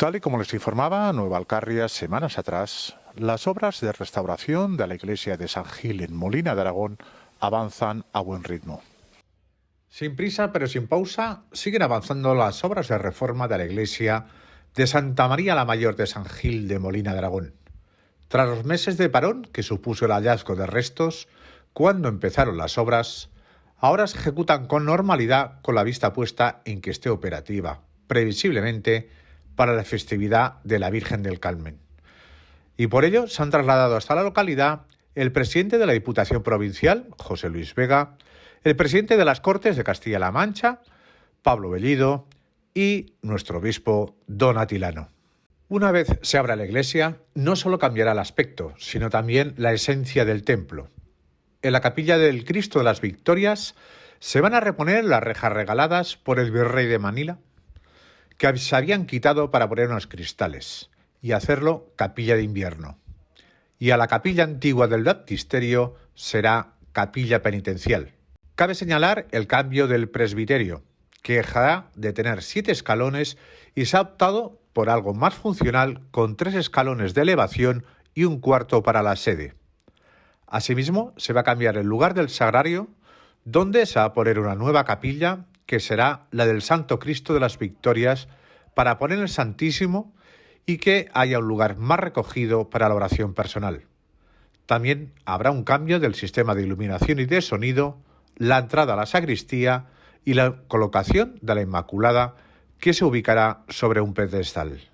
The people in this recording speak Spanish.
Tal y como les informaba Nueva Alcarria semanas atrás, las obras de restauración de la iglesia de San Gil en Molina de Aragón avanzan a buen ritmo. Sin prisa pero sin pausa, siguen avanzando las obras de reforma de la iglesia de Santa María la Mayor de San Gil de Molina de Aragón. Tras los meses de parón que supuso el hallazgo de restos, cuando empezaron las obras, ahora se ejecutan con normalidad con la vista puesta en que esté operativa, previsiblemente, para la festividad de la Virgen del Carmen. Y por ello se han trasladado hasta la localidad el presidente de la Diputación Provincial, José Luis Vega, el presidente de las Cortes de Castilla-La Mancha, Pablo Bellido, y nuestro obispo, Don Atilano. Una vez se abra la iglesia, no solo cambiará el aspecto, sino también la esencia del templo. En la capilla del Cristo de las Victorias se van a reponer las rejas regaladas por el virrey de Manila, que se habían quitado para poner unos cristales y hacerlo capilla de invierno. Y a la capilla antigua del baptisterio será capilla penitencial. Cabe señalar el cambio del presbiterio, que dejará de tener siete escalones y se ha optado por algo más funcional con tres escalones de elevación y un cuarto para la sede. Asimismo, se va a cambiar el lugar del sagrario, donde se va a poner una nueva capilla que será la del Santo Cristo de las Victorias, para poner el Santísimo y que haya un lugar más recogido para la oración personal. También habrá un cambio del sistema de iluminación y de sonido, la entrada a la sacristía y la colocación de la Inmaculada que se ubicará sobre un pedestal.